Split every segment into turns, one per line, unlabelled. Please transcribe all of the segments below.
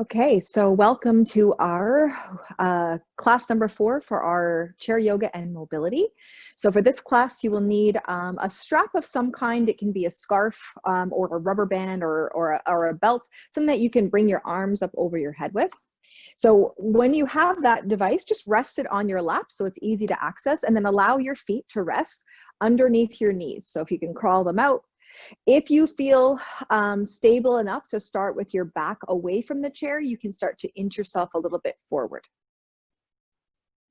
Okay, so welcome to our uh, class number four for our chair yoga and mobility. So for this class, you will need um, a strap of some kind. It can be a scarf um, or a rubber band or, or, a, or a belt, something that you can bring your arms up over your head with. So when you have that device, just rest it on your lap so it's easy to access and then allow your feet to rest underneath your knees. So if you can crawl them out, if you feel um, stable enough to start with your back away from the chair, you can start to inch yourself a little bit forward.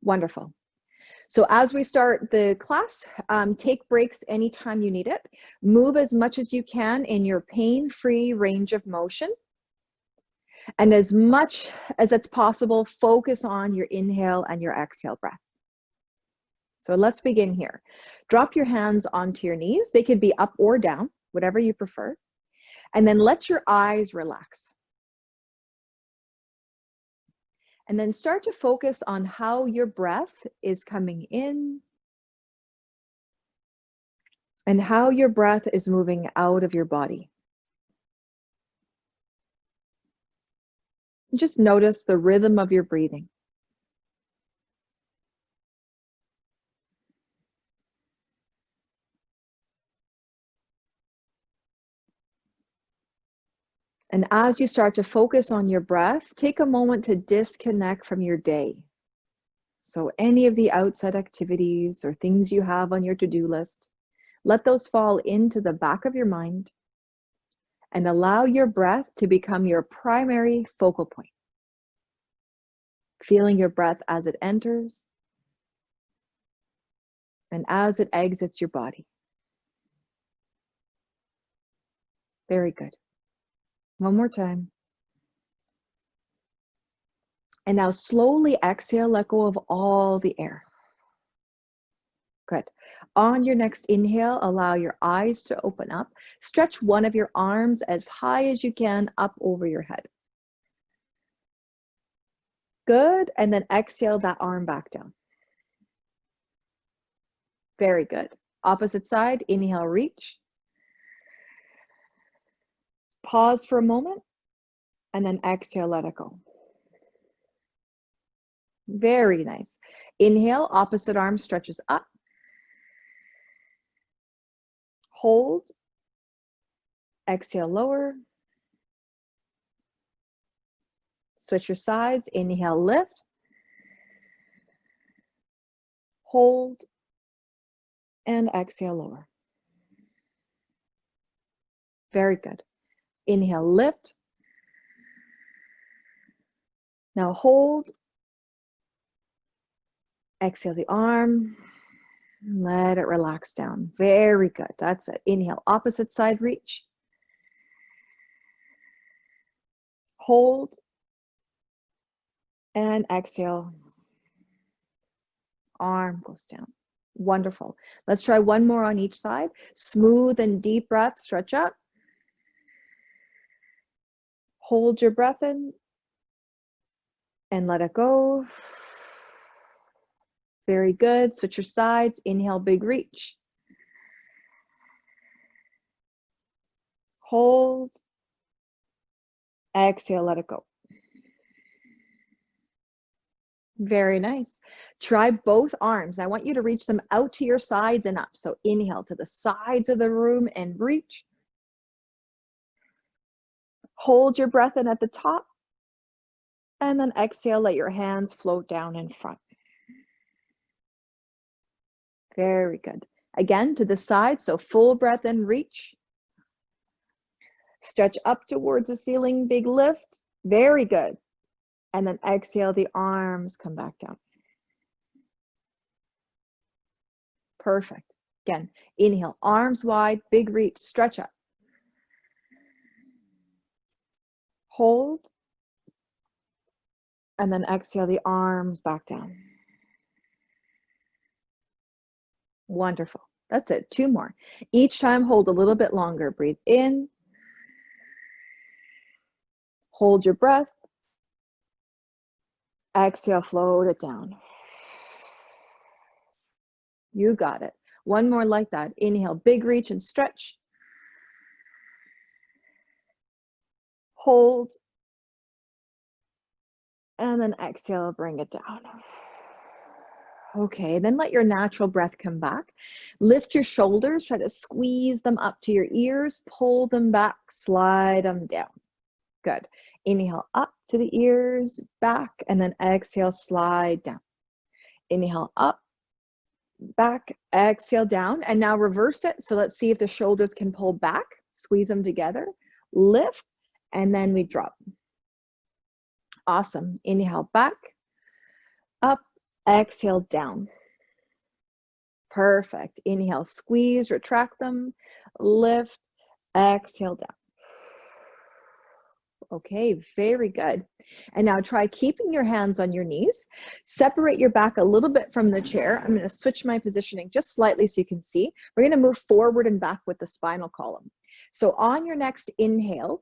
Wonderful. So as we start the class, um, take breaks anytime you need it. Move as much as you can in your pain-free range of motion. And as much as it's possible, focus on your inhale and your exhale breath. So let's begin here. Drop your hands onto your knees. They could be up or down, whatever you prefer. And then let your eyes relax. And then start to focus on how your breath is coming in and how your breath is moving out of your body. Just notice the rhythm of your breathing. And as you start to focus on your breath, take a moment to disconnect from your day. So any of the outside activities or things you have on your to-do list, let those fall into the back of your mind and allow your breath to become your primary focal point. Feeling your breath as it enters and as it exits your body. Very good. One more time. And now slowly exhale, let go of all the air. Good. On your next inhale, allow your eyes to open up. Stretch one of your arms as high as you can up over your head. Good. And then exhale that arm back down. Very good. Opposite side, inhale, reach. Pause for a moment and then exhale, let it go. Very nice. Inhale, opposite arm stretches up. Hold. Exhale, lower. Switch your sides. Inhale, lift. Hold. And exhale, lower. Very good. Inhale, lift. Now hold. Exhale the arm. Let it relax down. Very good. That's it. Inhale, opposite side reach. Hold. And exhale. Arm goes down. Wonderful. Let's try one more on each side. Smooth and deep breath. Stretch up. Hold your breath in and let it go. Very good. Switch your sides. Inhale, big reach. Hold. Exhale, let it go. Very nice. Try both arms. I want you to reach them out to your sides and up. So inhale to the sides of the room and reach. Hold your breath in at the top. And then exhale, let your hands float down in front. Very good. Again, to the side, so full breath in, reach. Stretch up towards the ceiling, big lift. Very good. And then exhale, the arms come back down. Perfect. Again, inhale, arms wide, big reach, stretch up. Hold, and then exhale the arms back down. Wonderful. That's it. Two more. Each time, hold a little bit longer. Breathe in. Hold your breath. Exhale, float it down. You got it. One more like that. Inhale, big reach and stretch. Hold, And then exhale, bring it down. Okay, then let your natural breath come back. Lift your shoulders, try to squeeze them up to your ears, pull them back, slide them down. Good. Inhale up to the ears, back, and then exhale, slide down. Inhale up, back, exhale down, and now reverse it. So let's see if the shoulders can pull back, squeeze them together, lift, and then we drop. Awesome. Inhale back, up, exhale down. Perfect. Inhale, squeeze, retract them, lift, exhale down. Okay, very good. And now try keeping your hands on your knees. Separate your back a little bit from the chair. I'm going to switch my positioning just slightly so you can see. We're going to move forward and back with the spinal column. So on your next inhale,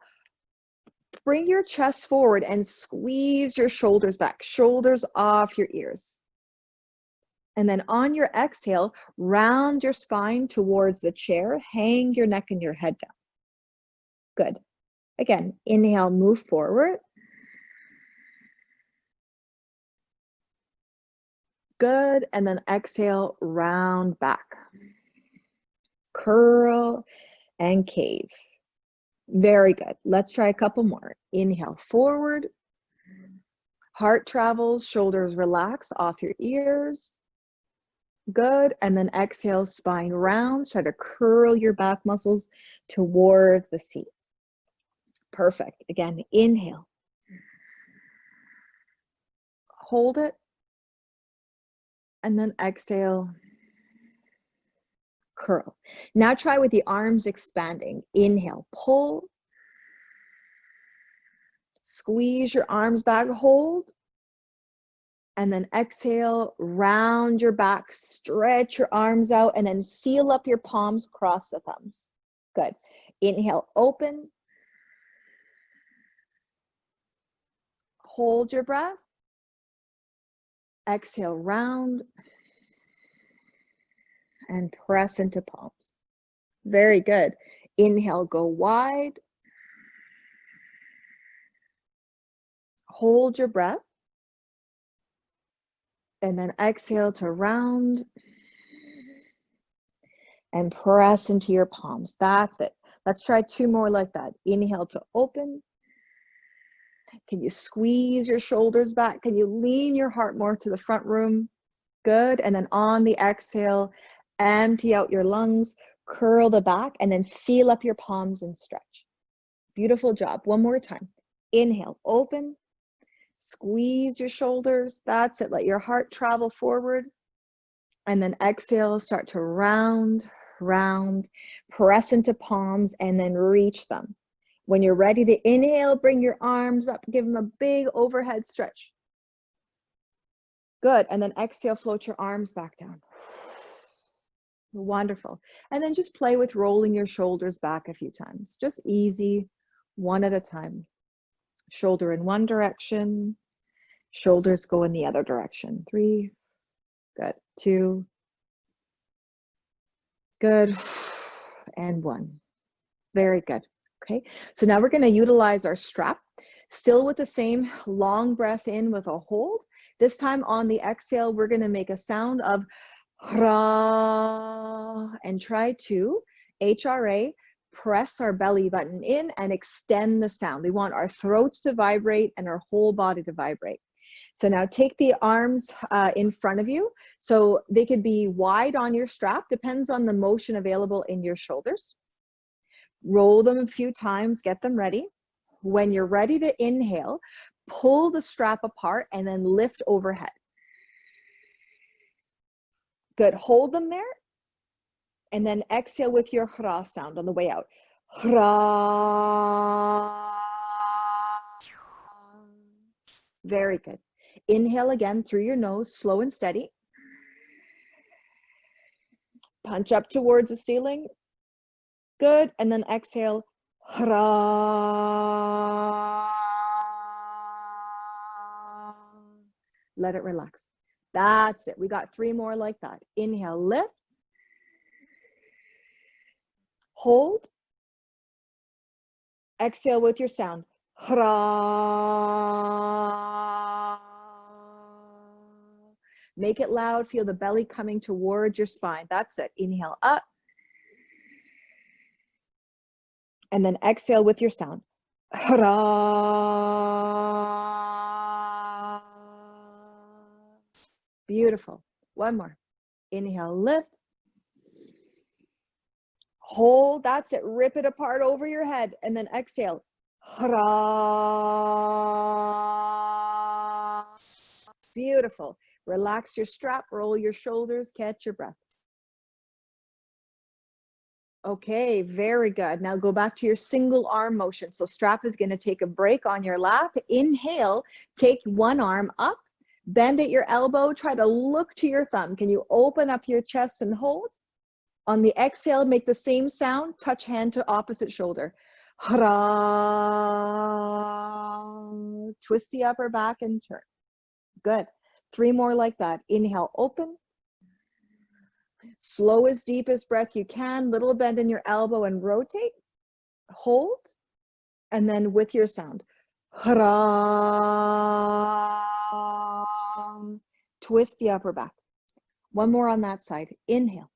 bring your chest forward and squeeze your shoulders back, shoulders off your ears. And then on your exhale, round your spine towards the chair, hang your neck and your head down. Good. Again, inhale, move forward. Good, and then exhale, round back. Curl and cave. Very good. Let's try a couple more. Inhale, forward. Heart travels, shoulders relax off your ears. Good, and then exhale, spine rounds. Try to curl your back muscles towards the seat. Perfect. Again, inhale. Hold it. And then exhale. Curl. Now try with the arms expanding. Inhale, pull. Squeeze your arms back, hold. And then exhale, round your back, stretch your arms out, and then seal up your palms, cross the thumbs. Good. Inhale, open. Hold your breath. Exhale, round. And press into palms. Very good. Inhale, go wide. Hold your breath. And then exhale to round and press into your palms. That's it. Let's try two more like that. Inhale to open. Can you squeeze your shoulders back? Can you lean your heart more to the front room? Good. And then on the exhale, empty out your lungs, curl the back, and then seal up your palms and stretch. Beautiful job. One more time. Inhale, open. Squeeze your shoulders. That's it. Let your heart travel forward. And then exhale, start to round, round, press into palms, and then reach them. When you're ready to inhale, bring your arms up, give them a big overhead stretch. Good, and then exhale, float your arms back down. Wonderful. And then just play with rolling your shoulders back a few times. Just easy, one at a time. Shoulder in one direction, shoulders go in the other direction. Three, good, two, good, and one. Very good. Okay, so now we're going to utilize our strap, still with the same long breath in with a hold. This time on the exhale, we're going to make a sound of ra and try to HRA press our belly button in and extend the sound. We want our throats to vibrate and our whole body to vibrate. So now take the arms uh, in front of you. So they could be wide on your strap, depends on the motion available in your shoulders roll them a few times, get them ready. When you're ready to inhale, pull the strap apart and then lift overhead. Good, hold them there. And then exhale with your hra sound on the way out. Hra. Very good. Inhale again through your nose, slow and steady. Punch up towards the ceiling. Good. And then exhale. Let it relax. That's it. We got three more like that. Inhale, lift. Hold. Exhale with your sound. Make it loud. Feel the belly coming towards your spine. That's it. Inhale up. And then exhale with your sound. Beautiful. One more. Inhale, lift. Hold, that's it. Rip it apart over your head and then exhale. Beautiful. Relax your strap, roll your shoulders, catch your breath. Okay, very good. Now go back to your single arm motion. So strap is going to take a break on your lap. Inhale, take one arm up, bend at your elbow, try to look to your thumb. Can you open up your chest and hold? On the exhale, make the same sound, touch hand to opposite shoulder. Twist the upper back and turn. Good. Three more like that. Inhale, open. Slow as deepest breath you can, little bend in your elbow and rotate. Hold. And then with your sound. Um, twist the upper back. One more on that side. Inhale.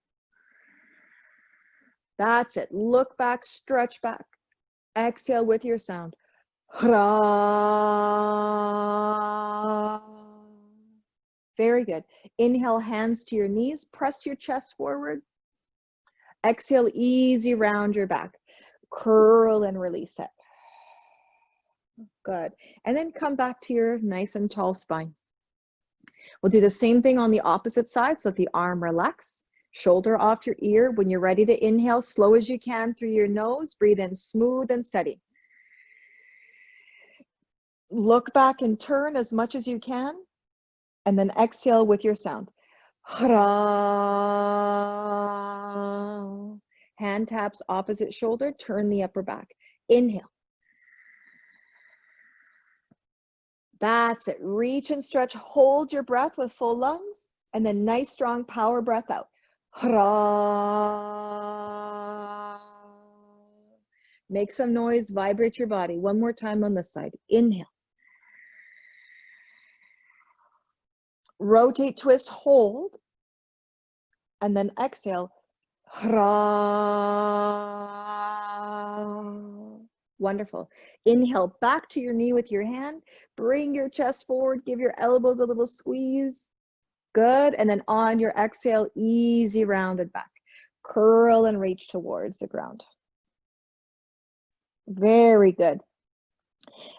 That's it. Look back, stretch back. Exhale with your sound. Very good. Inhale, hands to your knees. Press your chest forward. Exhale, easy round your back. Curl and release it. Good. And then come back to your nice and tall spine. We'll do the same thing on the opposite side. So let the arm relax, shoulder off your ear. When you're ready to inhale, slow as you can through your nose. Breathe in smooth and steady. Look back and turn as much as you can and then exhale with your sound. Hand taps opposite shoulder, turn the upper back. Inhale. That's it. Reach and stretch. Hold your breath with full lungs. And then nice, strong power breath out. Make some noise. Vibrate your body. One more time on this side. Inhale. rotate, twist, hold, and then exhale. Wonderful. Inhale back to your knee with your hand. Bring your chest forward. Give your elbows a little squeeze. Good. And then on your exhale, easy rounded back. Curl and reach towards the ground. Very good.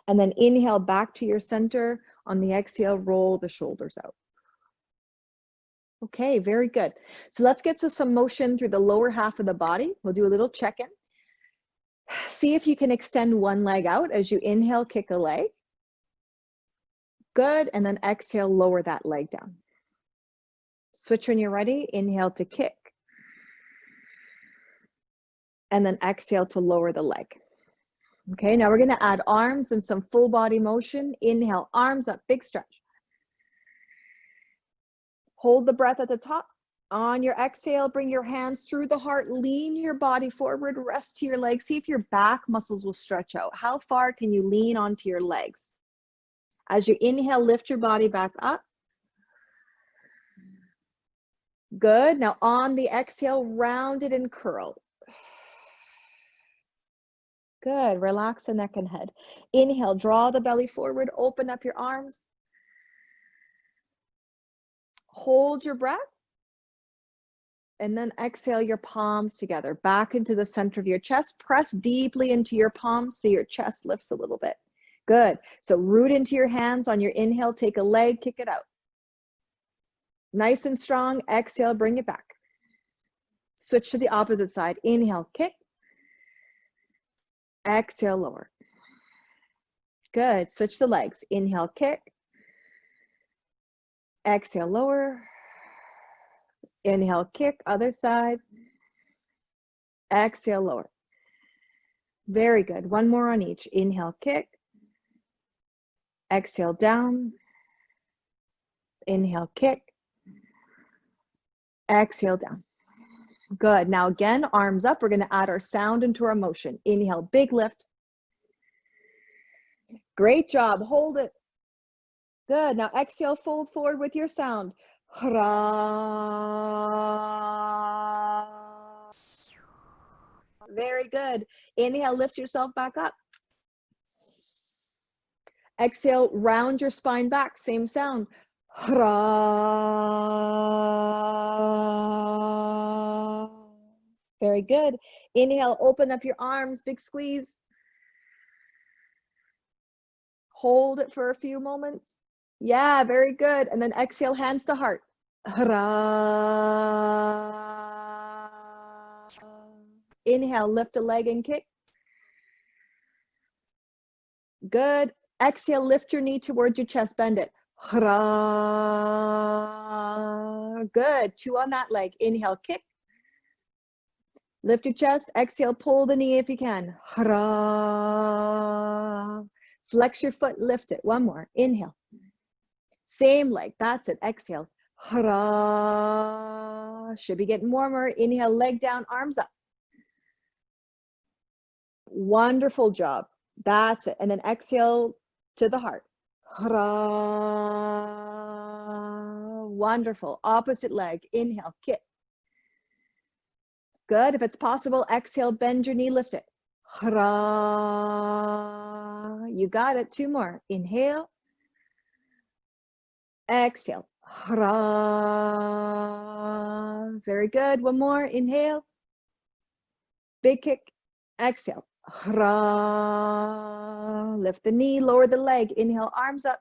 And then inhale back to your center. On the exhale, roll the shoulders out. Okay, very good. So let's get to some motion through the lower half of the body. We'll do a little check-in. See if you can extend one leg out as you inhale, kick a leg. Good, and then exhale, lower that leg down. Switch when you're ready, inhale to kick. And then exhale to lower the leg. Okay, now we're gonna add arms and some full body motion. Inhale, arms up, big stretch. Hold the breath at the top. On your exhale, bring your hands through the heart, lean your body forward, rest to your legs. See if your back muscles will stretch out. How far can you lean onto your legs? As you inhale, lift your body back up. Good. Now on the exhale, round it and curl. Good. Relax the neck and head. Inhale, draw the belly forward, open up your arms. Hold your breath. And then exhale your palms together back into the center of your chest. Press deeply into your palms so your chest lifts a little bit. Good. So root into your hands on your inhale. Take a leg, kick it out. Nice and strong. Exhale, bring it back. Switch to the opposite side. Inhale, kick. Exhale, lower. Good. Switch the legs. Inhale, kick. Exhale, lower. Inhale, kick, other side. Exhale, lower. Very good. One more on each. Inhale, kick. Exhale, down. Inhale, kick. Exhale, down. Good. Now again, arms up. We're going to add our sound into our motion. Inhale, big lift. Great job. Hold it. Good. Now exhale, fold forward with your sound. Very good. Inhale, lift yourself back up. Exhale, round your spine back, same sound. Very good. Inhale, open up your arms, big squeeze. Hold it for a few moments. Yeah, very good. And then exhale, hands to heart. Inhale, lift a leg and kick. Good. Exhale, lift your knee towards your chest, bend it. Good. Two on that leg. Inhale, kick. Lift your chest. Exhale, pull the knee if you can. Flex your foot, lift it. One more. Inhale. Same leg. That's it. Exhale. Should be getting warmer. Inhale, leg down, arms up. Wonderful job. That's it. And then exhale to the heart. Wonderful. Opposite leg. Inhale, kick. Good. If it's possible, exhale, bend your knee, lift it. You got it. Two more. Inhale. Exhale. Very good. One more. Inhale. Big kick. Exhale. Lift the knee, lower the leg. Inhale, arms up.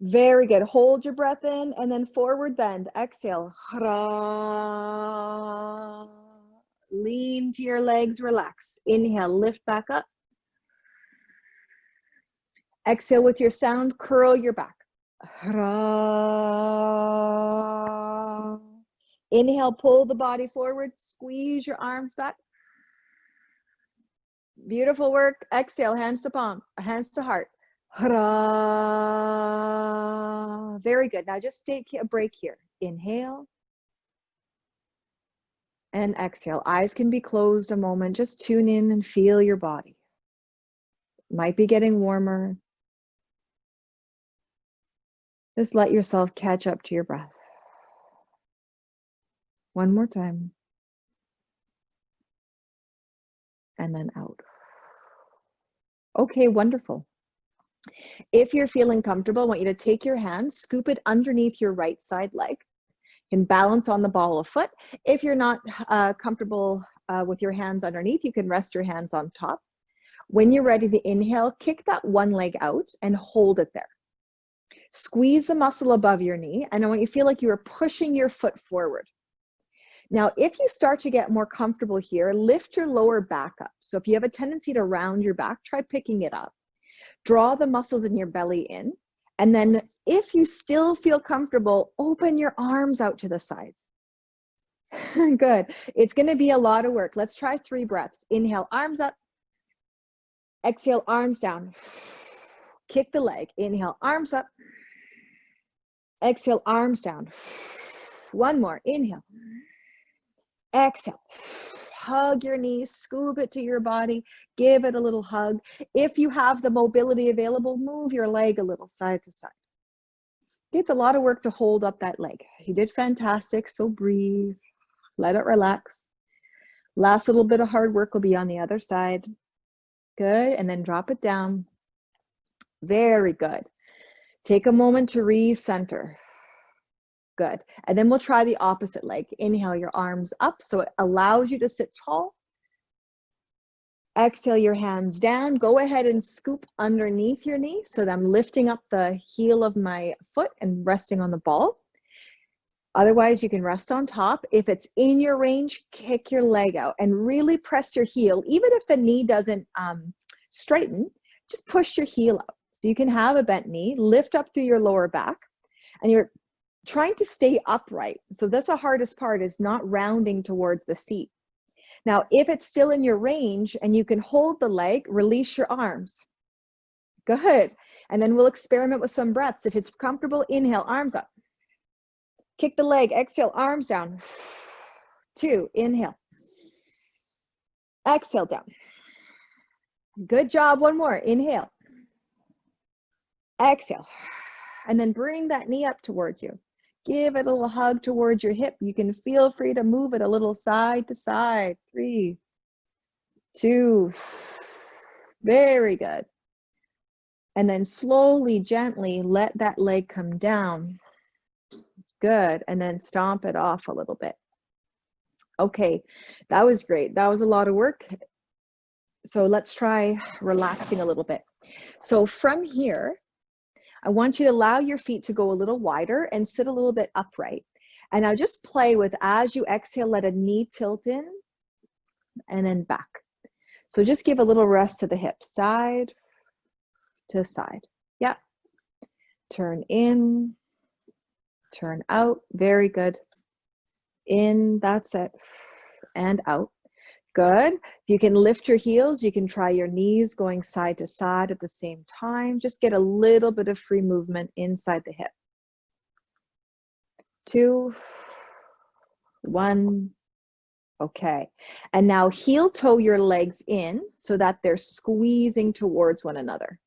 Very good. Hold your breath in and then forward bend. Exhale. Lean to your legs, relax. Inhale, lift back up. Exhale with your sound, curl your back. Inhale, pull the body forward, squeeze your arms back. Beautiful work. Exhale, hands to palm, hands to heart. Very good. Now just take a break here. Inhale and exhale. Eyes can be closed a moment. Just tune in and feel your body. Might be getting warmer. Just let yourself catch up to your breath. One more time. And then out. Okay, wonderful. If you're feeling comfortable, I want you to take your hand, scoop it underneath your right side leg, and balance on the ball of foot. If you're not uh, comfortable uh, with your hands underneath, you can rest your hands on top. When you're ready to inhale, kick that one leg out and hold it there. Squeeze the muscle above your knee, and I want you to feel like you are pushing your foot forward. Now, if you start to get more comfortable here, lift your lower back up. So if you have a tendency to round your back, try picking it up. Draw the muscles in your belly in. And then if you still feel comfortable, open your arms out to the sides. Good. It's going to be a lot of work. Let's try three breaths. Inhale, arms up. Exhale, arms down. Kick the leg. Inhale, arms up. Exhale, arms down. One more. Inhale. Exhale. Hug your knees, scoop it to your body, give it a little hug. If you have the mobility available, move your leg a little side to side. It's a lot of work to hold up that leg. You did fantastic, so breathe, let it relax. Last little bit of hard work will be on the other side. Good, and then drop it down. Very good. Take a moment to recenter. Good. And then we'll try the opposite leg. Inhale your arms up so it allows you to sit tall. Exhale your hands down. Go ahead and scoop underneath your knee so that I'm lifting up the heel of my foot and resting on the ball. Otherwise, you can rest on top. If it's in your range, kick your leg out and really press your heel. Even if the knee doesn't um, straighten, just push your heel up. So you can have a bent knee, lift up through your lower back, and you're trying to stay upright. So that's the hardest part is not rounding towards the seat. Now, if it's still in your range and you can hold the leg, release your arms. Good. And then we'll experiment with some breaths. If it's comfortable, inhale, arms up. Kick the leg, exhale, arms down. Two, inhale. Exhale down. Good job. One more. Inhale. Exhale. And then bring that knee up towards you. Give it a little hug towards your hip. You can feel free to move it a little side to side. Three, two, very good. And then slowly, gently let that leg come down. Good. And then stomp it off a little bit. Okay, that was great. That was a lot of work. So let's try relaxing a little bit. So from here, I want you to allow your feet to go a little wider and sit a little bit upright. And now just play with as you exhale, let a knee tilt in and then back. So just give a little rest to the hip, side to side. Yeah. Turn in, turn out. Very good. In, that's it. And out. Good. If you can lift your heels, you can try your knees going side to side at the same time. Just get a little bit of free movement inside the hip. Two, one, okay. And now heel toe your legs in so that they're squeezing towards one another.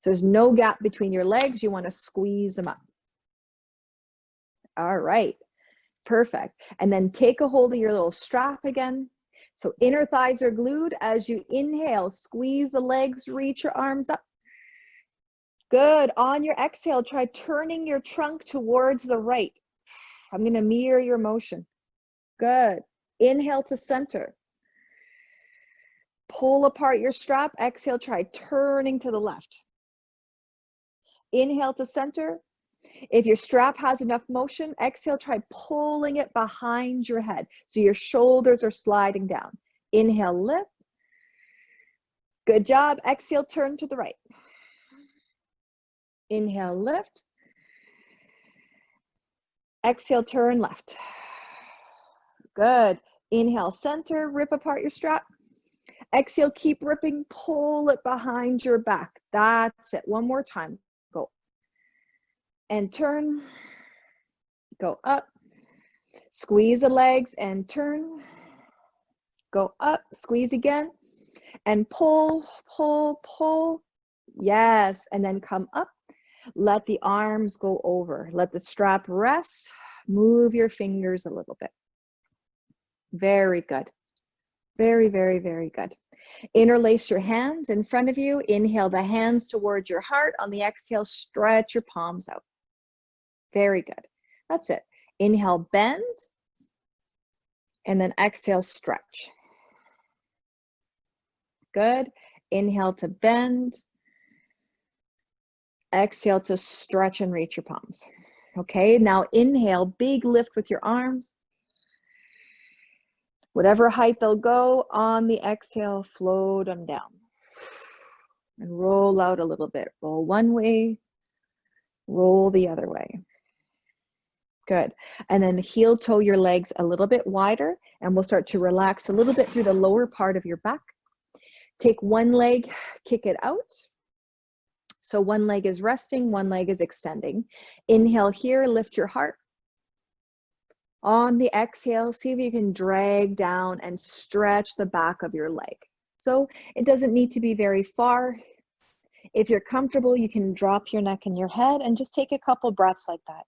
So there's no gap between your legs. You want to squeeze them up. All right, perfect. And then take a hold of your little strap again. So inner thighs are glued. As you inhale, squeeze the legs, reach your arms up. Good. On your exhale, try turning your trunk towards the right. I'm going to mirror your motion. Good. Inhale to center. Pull apart your strap. Exhale, try turning to the left. Inhale to center. If your strap has enough motion, exhale, try pulling it behind your head. So your shoulders are sliding down. Inhale, lift. Good job. Exhale, turn to the right. Inhale, lift. Exhale, turn left. Good. Inhale, center, rip apart your strap. Exhale, keep ripping, pull it behind your back. That's it. One more time and turn, go up, squeeze the legs and turn, go up, squeeze again, and pull, pull, pull. Yes, and then come up. Let the arms go over. Let the strap rest. Move your fingers a little bit. Very good. Very, very, very good. Interlace your hands in front of you. Inhale the hands towards your heart. On the exhale, stretch your palms out. Very good. That's it. Inhale, bend, and then exhale, stretch. Good. Inhale to bend. Exhale to stretch and reach your palms. Okay, now inhale, big lift with your arms. Whatever height they'll go, on the exhale, float them down. And roll out a little bit. Roll one way, roll the other way. Good. And then heel toe your legs a little bit wider and we'll start to relax a little bit through the lower part of your back. Take one leg, kick it out. So one leg is resting, one leg is extending. Inhale here, lift your heart. On the exhale, see if you can drag down and stretch the back of your leg. So it doesn't need to be very far. If you're comfortable, you can drop your neck and your head and just take a couple breaths like that.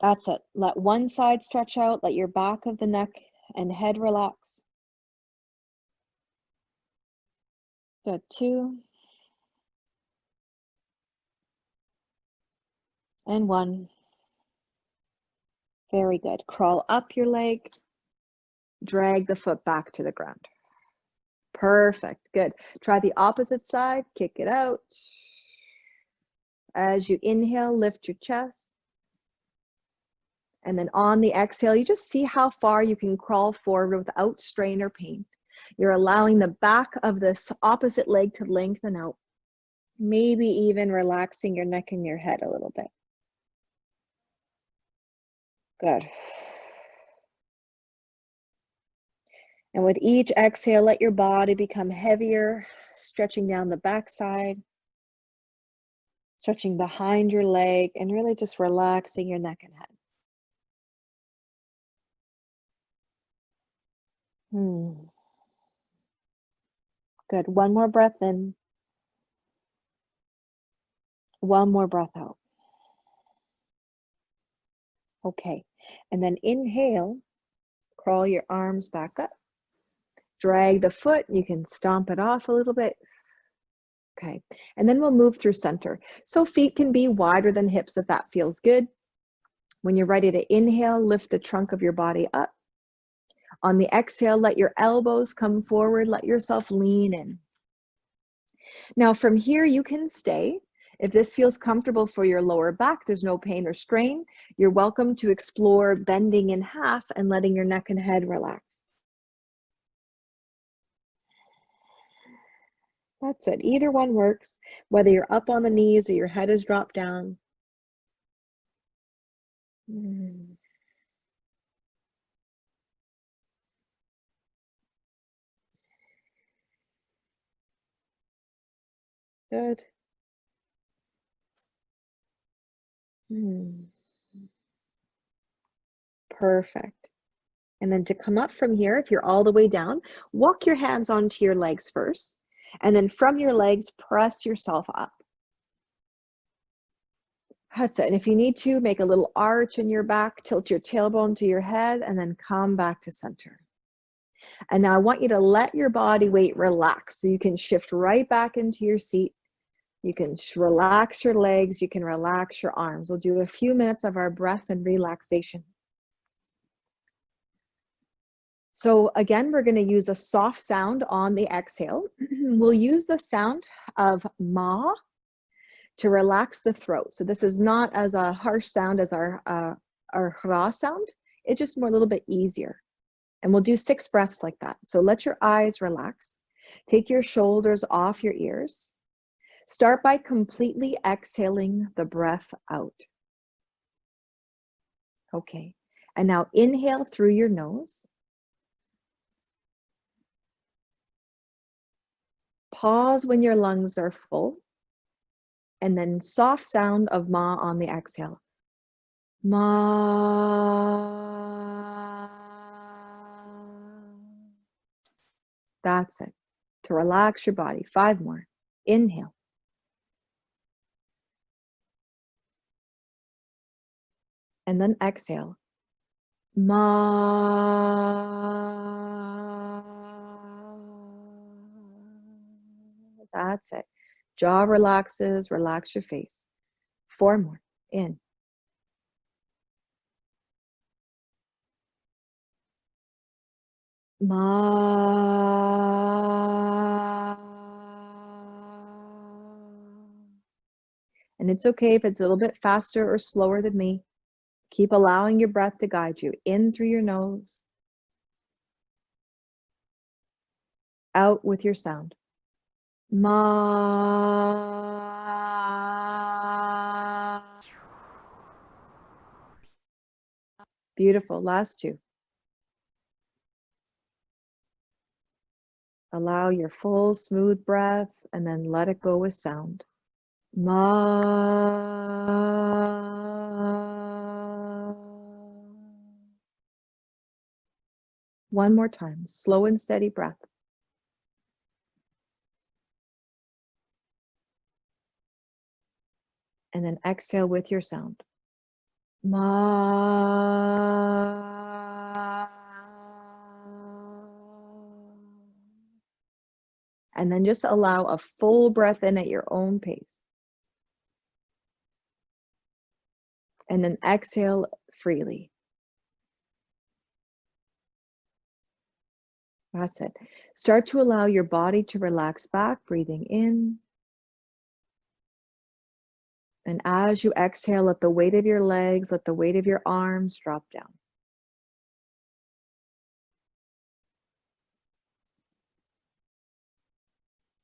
That's it. Let one side stretch out, let your back of the neck and head relax. Good, two. And one. Very good. Crawl up your leg, drag the foot back to the ground. Perfect, good. Try the opposite side, kick it out. As you inhale, lift your chest. And then on the exhale, you just see how far you can crawl forward without strain or pain. You're allowing the back of this opposite leg to lengthen out. Maybe even relaxing your neck and your head a little bit. Good. And with each exhale, let your body become heavier, stretching down the backside, stretching behind your leg, and really just relaxing your neck and head. Hmm. Good. One more breath in.
One more breath out. Okay, and then inhale, crawl your arms back up. Drag the foot, you can stomp it off a little bit. Okay, and then we'll move through center. So feet can be wider than hips if that feels good. When you're ready to inhale, lift the trunk of your body up. On the exhale, let your elbows come forward, let yourself lean in. Now from here, you can stay. If this feels comfortable for your lower back, there's no pain or strain, you're welcome to explore bending in half and letting your neck and head relax. That's it. Either one works, whether you're up on the knees or your head is dropped down. Mm. Good. Hmm. Perfect. And then to come up from here, if you're all the way down, walk your hands onto your legs first. And then from your legs, press yourself up. That's it. And if you need to, make a little arch in your back, tilt your tailbone to your head, and then come back to center. And now I want you to let your body weight relax so you can shift right back into your seat. You can relax your legs, you can relax your arms. We'll do a few minutes of our breath and relaxation. So again, we're gonna use a soft sound on the exhale. we'll use the sound of ma to relax the throat. So this is not as a harsh sound as our, uh, our hra sound. It's just more a little bit easier. And we'll do six breaths like that. So let your eyes relax. Take your shoulders off your ears. Start by completely exhaling the breath out. Okay, and now inhale through your nose. Pause when your lungs are full. And then soft sound of ma on the exhale. Ma. That's it. To relax your body. Five more. Inhale. And then exhale. Ma. That's it. Jaw relaxes, relax your face. Four more. In. Ma. And it's okay if it's a little bit faster or slower than me. Keep allowing your breath to guide you in through your nose, out with your sound. Ma. Beautiful. Last two. Allow your full smooth breath and then let it go with sound. Ma. One more time, slow and steady breath. and then exhale with your sound. Ma. And then just allow a full breath in at your own pace. And then exhale freely. That's it. Start to allow your body to relax back, breathing in and as you exhale, let the weight of your legs, let the weight of your arms drop down.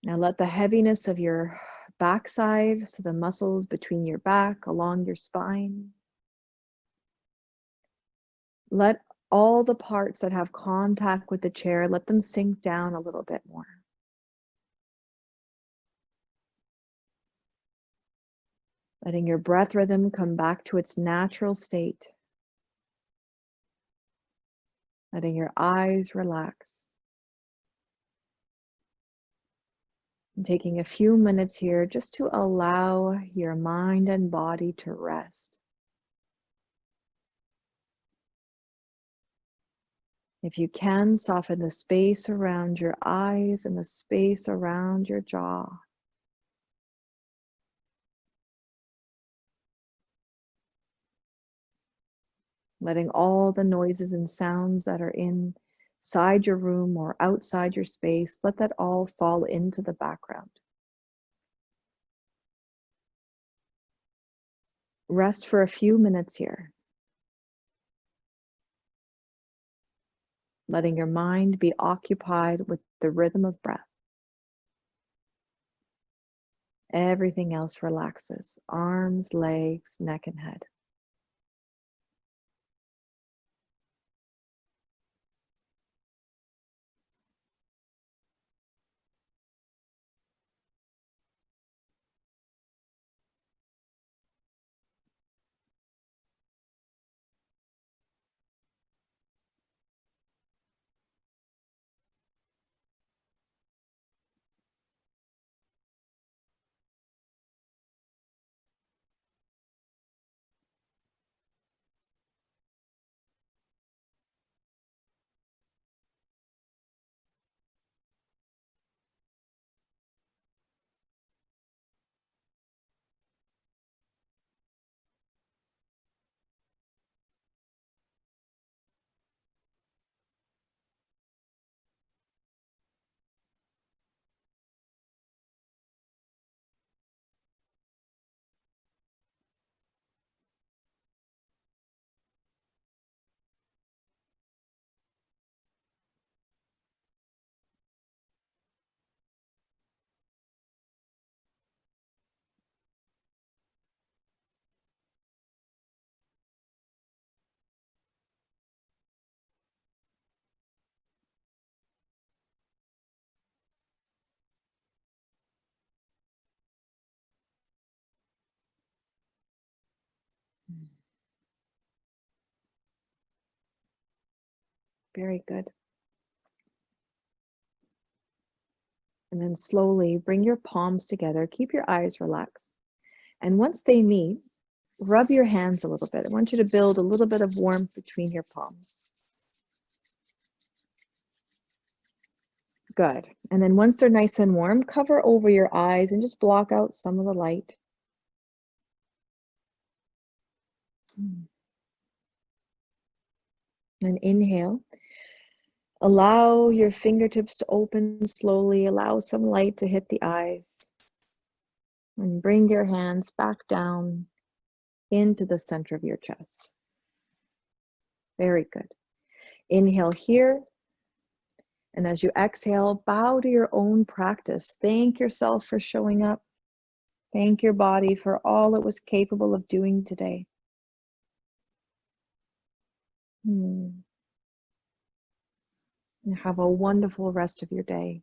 Now let the heaviness of your backside, so the muscles between your back, along your spine. Let all the parts that have contact with the chair, let them sink down a little bit more. letting your breath rhythm come back to its natural state. Letting your eyes relax.
Taking a few minutes here just to allow your mind and body to rest. If you can, soften the space around your eyes and the space around your jaw. Letting all the noises and sounds that are inside your room or outside your space, let that all fall into the background. Rest for a few minutes here. Letting your mind be occupied with the rhythm of breath. Everything else relaxes arms, legs, neck, and head. Very good. And then slowly bring your palms together. Keep your eyes relaxed. And once they meet, rub your hands a little bit. I want you to build a little bit of warmth between your palms. Good. And then once they're nice and warm, cover over your eyes and just block out some of the light. And inhale. Allow your fingertips to open slowly. Allow some light to hit the eyes. And bring your hands back down into the center of your chest. Very good. Inhale here. And as you exhale, bow to your own practice. Thank yourself for showing up. Thank your body for all it was capable of doing today. Hmm. And have a wonderful rest of your day.